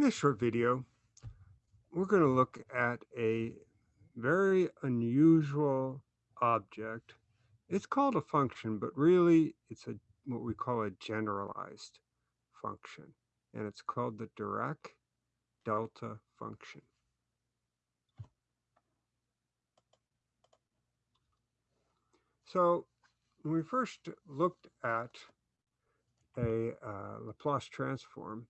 In this short video, we're going to look at a very unusual object. It's called a function, but really it's a what we call a generalized function, and it's called the Dirac delta function. So when we first looked at a uh, Laplace transform,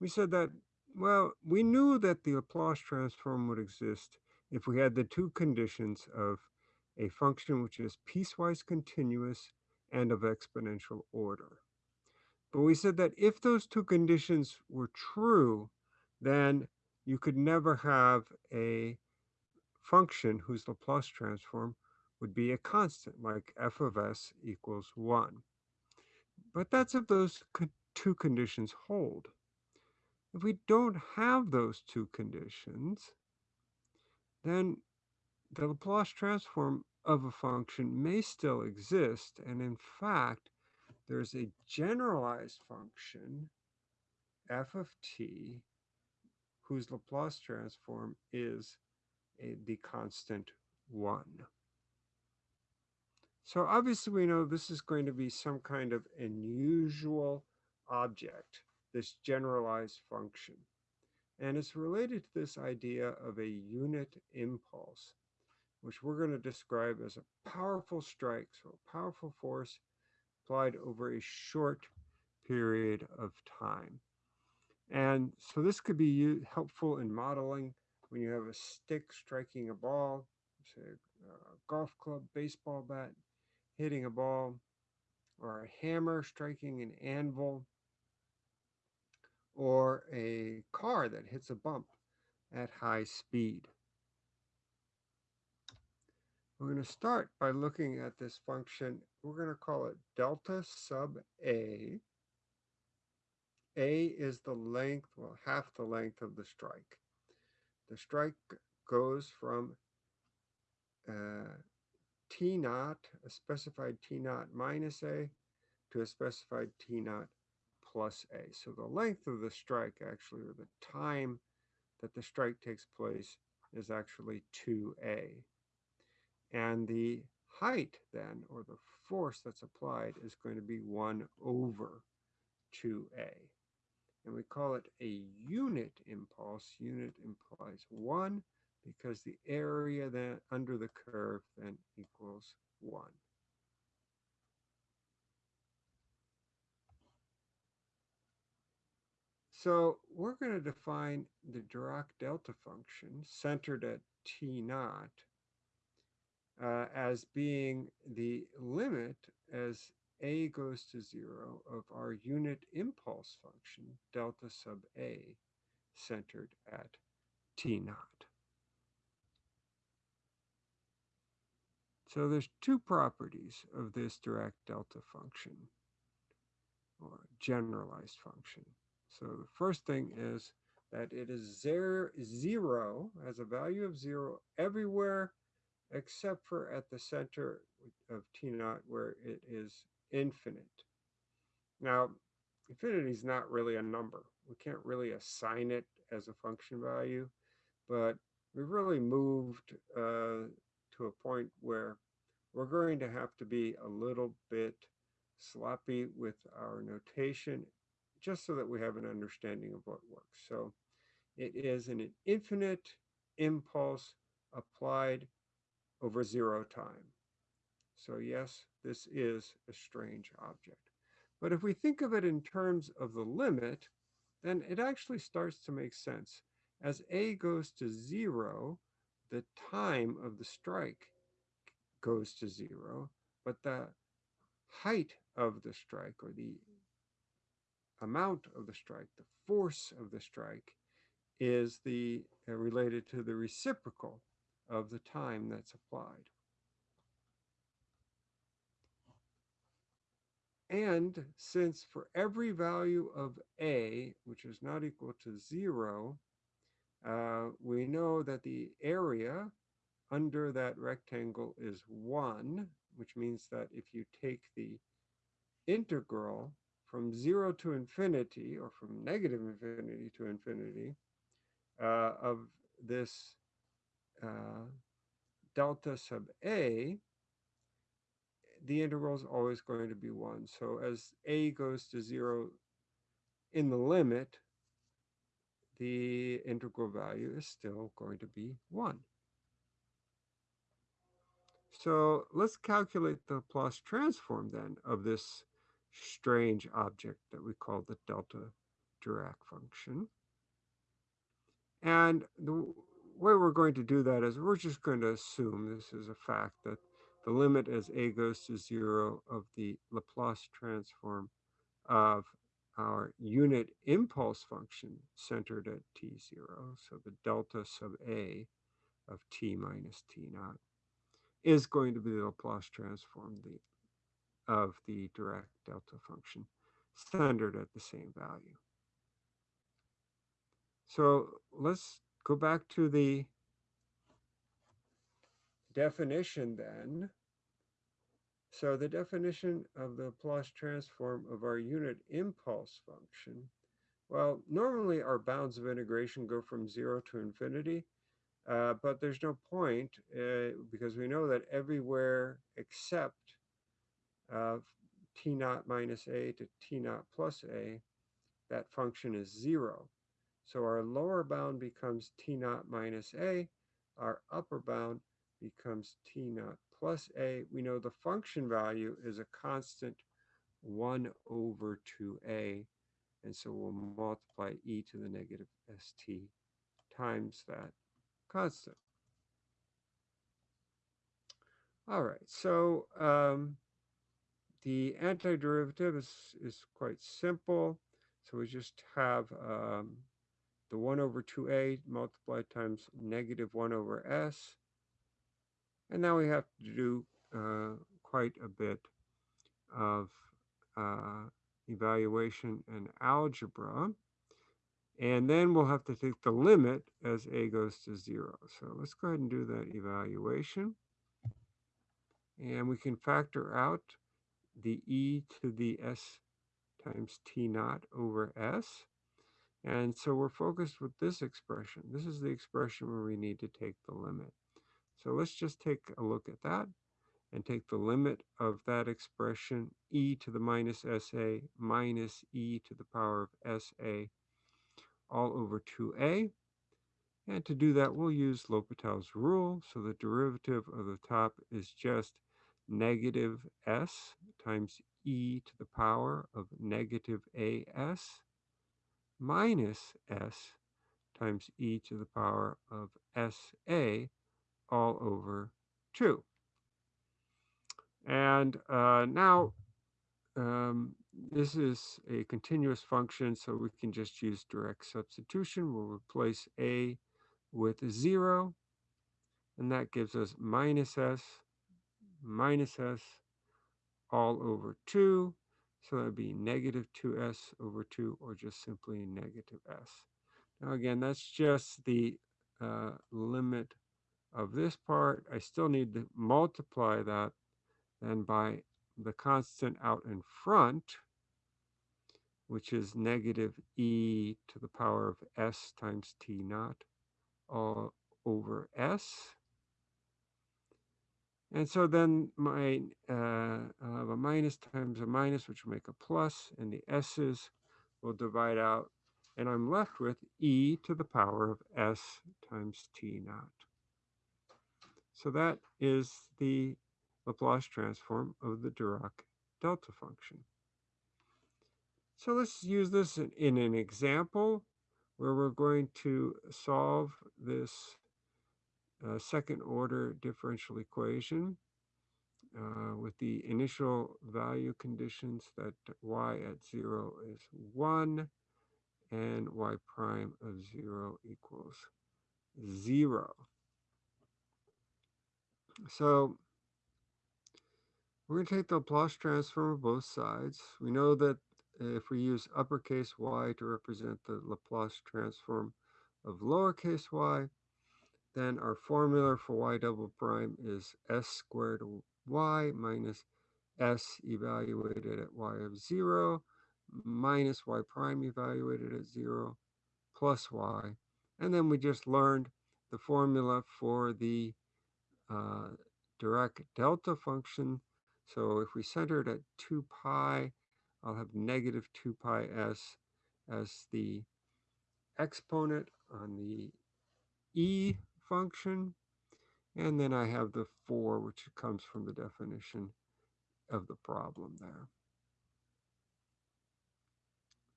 we said that well, we knew that the Laplace transform would exist if we had the two conditions of a function which is piecewise continuous and of exponential order. But we said that if those two conditions were true, then you could never have a function whose Laplace transform would be a constant, like f of s equals 1. But that's if those two conditions hold. If we don't have those two conditions, then the Laplace transform of a function may still exist. And in fact, there's a generalized function, f of t, whose Laplace transform is a, the constant 1. So obviously we know this is going to be some kind of unusual object this generalized function. And it's related to this idea of a unit impulse, which we're going to describe as a powerful strike, so a powerful force applied over a short period of time. And so this could be helpful in modeling when you have a stick striking a ball, say a golf club, baseball bat, hitting a ball, or a hammer striking an anvil or a car that hits a bump at high speed. We're going to start by looking at this function. We're going to call it delta sub A. A is the length, well, half the length of the strike. The strike goes from uh, T naught, a specified T naught minus A, to a specified T naught plus A. So the length of the strike actually, or the time that the strike takes place is actually 2A. And the height then, or the force that's applied is going to be 1 over 2A. And we call it a unit impulse. Unit implies 1 because the area then under the curve then equals 1. So we're going to define the Dirac delta function centered at T naught uh, as being the limit as a goes to zero of our unit impulse function, delta sub a, centered at T naught. So there's two properties of this Dirac delta function, or generalized function. So the first thing is that it is zero, zero has a value of zero everywhere except for at the center of T naught where it is infinite. Now, infinity is not really a number. We can't really assign it as a function value, but we've really moved uh, to a point where we're going to have to be a little bit sloppy with our notation just so that we have an understanding of what works. So it is an infinite impulse applied over zero time. So yes, this is a strange object. But if we think of it in terms of the limit, then it actually starts to make sense. As a goes to zero, the time of the strike goes to zero, but the height of the strike or the amount of the strike, the force of the strike, is the uh, related to the reciprocal of the time that's applied. And since for every value of A, which is not equal to zero, uh, we know that the area under that rectangle is one, which means that if you take the integral from 0 to infinity, or from negative infinity to infinity, uh, of this uh, delta sub a, the integral is always going to be 1. So as a goes to 0 in the limit, the integral value is still going to be 1. So let's calculate the Laplace transform then of this strange object that we call the delta Dirac function. And the way we're going to do that is we're just going to assume this is a fact that the limit as a goes to 0 of the Laplace transform of our unit impulse function centered at t0, so the delta sub a of t minus t naught, is going to be the Laplace transform the, of the Dirac delta function centered at the same value. So let's go back to the definition then. So the definition of the Laplace transform of our unit impulse function, well, normally our bounds of integration go from zero to infinity, uh, but there's no point uh, because we know that everywhere except uh, t naught minus a to t naught plus a, that function is zero. So our lower bound becomes t naught minus a, our upper bound becomes t naught plus a. We know the function value is a constant 1 over 2a, and so we'll multiply e to the negative st times that constant. All right, so um, the antiderivative is, is quite simple. So we just have um, the 1 over 2a multiplied times negative 1 over s. And now we have to do uh, quite a bit of uh, evaluation and algebra. And then we'll have to take the limit as a goes to 0. So let's go ahead and do that evaluation. And we can factor out the e to the s times t naught over s. And so we're focused with this expression. This is the expression where we need to take the limit. So let's just take a look at that and take the limit of that expression, e to the minus sa minus e to the power of sa all over 2a. And to do that, we'll use L'Hopital's rule. So the derivative of the top is just negative s times e to the power of negative as minus s times e to the power of sa all over 2. And uh, now um, this is a continuous function, so we can just use direct substitution. We'll replace a with 0, and that gives us minus s minus s all over 2. So that would be negative 2s over 2, or just simply negative s. Now again, that's just the uh, limit of this part. I still need to multiply that then by the constant out in front, which is negative e to the power of s times t naught all over s. And so then my uh, I'll have a minus times a minus, which will make a plus, and the s's will divide out, and I'm left with e to the power of s times t naught. So that is the Laplace transform of the Dirac delta function. So let's use this in, in an example where we're going to solve this uh, second order differential equation uh, with the initial value conditions that y at 0 is 1 and y prime of 0 equals 0. So we're going to take the Laplace transform of both sides. We know that if we use uppercase y to represent the Laplace transform of lowercase y, then our formula for y double prime is s squared y minus s evaluated at y of 0 minus y prime evaluated at 0 plus y. And then we just learned the formula for the uh, Dirac delta function. So if we center it at 2 pi, I'll have negative 2 pi s as the exponent on the e function. And then I have the 4, which comes from the definition of the problem there.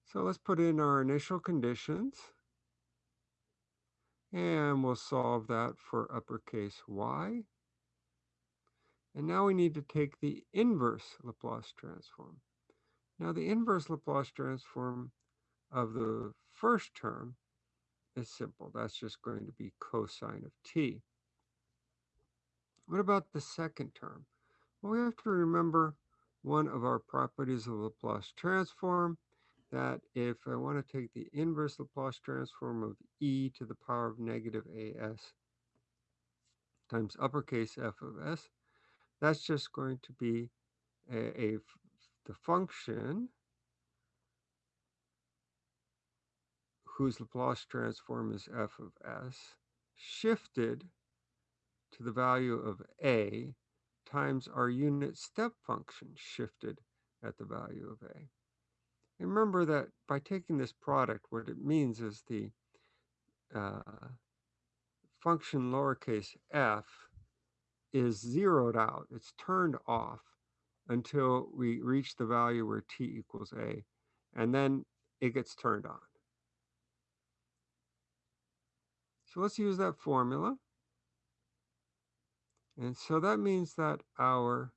So let's put in our initial conditions. And we'll solve that for uppercase y. And now we need to take the inverse Laplace transform. Now the inverse Laplace transform of the first term is simple. That's just going to be cosine of t. What about the second term? Well, we have to remember one of our properties of Laplace transform, that if I want to take the inverse Laplace transform of e to the power of negative as times uppercase f of s, that's just going to be a, a the function whose Laplace transform is f of s shifted to the value of a times our unit step function shifted at the value of a. And remember that by taking this product, what it means is the uh, function lowercase f is zeroed out. It's turned off until we reach the value where t equals a, and then it gets turned on. So let's use that formula. And so that means that our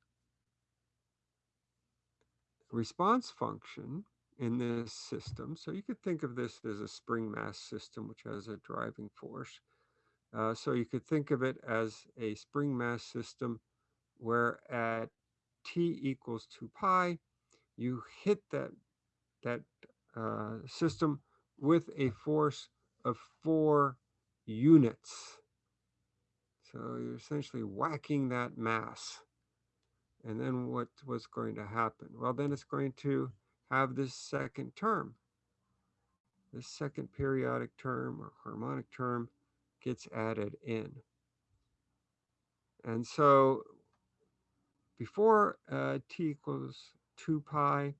response function in this system, so you could think of this as a spring mass system which has a driving force. Uh, so you could think of it as a spring mass system where at t equals 2 pi, you hit that, that uh, system with a force of 4 units. So you're essentially whacking that mass. And then what was going to happen? Well, then it's going to have this second term. This second periodic term or harmonic term gets added in. And so before uh, t equals 2 pi,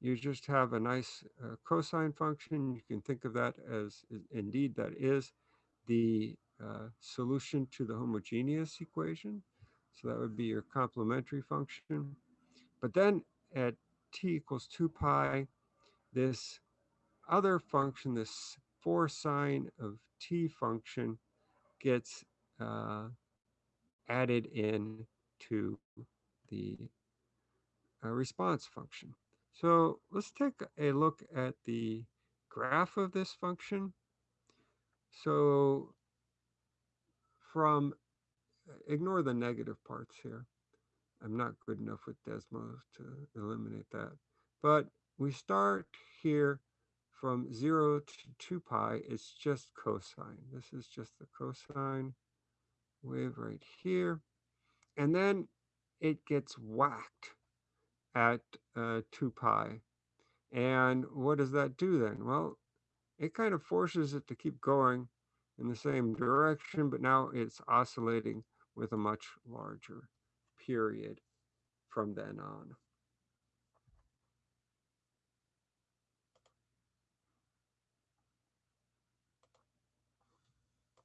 you just have a nice uh, cosine function. You can think of that as, indeed, that is the uh, solution to the homogeneous equation. So that would be your complementary function. But then at t equals 2 pi, this other function, this 4 sine of t function, gets uh, added in to the uh, response function. So let's take a look at the graph of this function. So from, uh, ignore the negative parts here. I'm not good enough with Desmos to eliminate that. But we start here from 0 to 2 pi. It's just cosine. This is just the cosine wave right here. And then it gets whacked at uh, 2 pi. And what does that do then? Well, it kind of forces it to keep going in the same direction, but now it's oscillating with a much larger period from then on.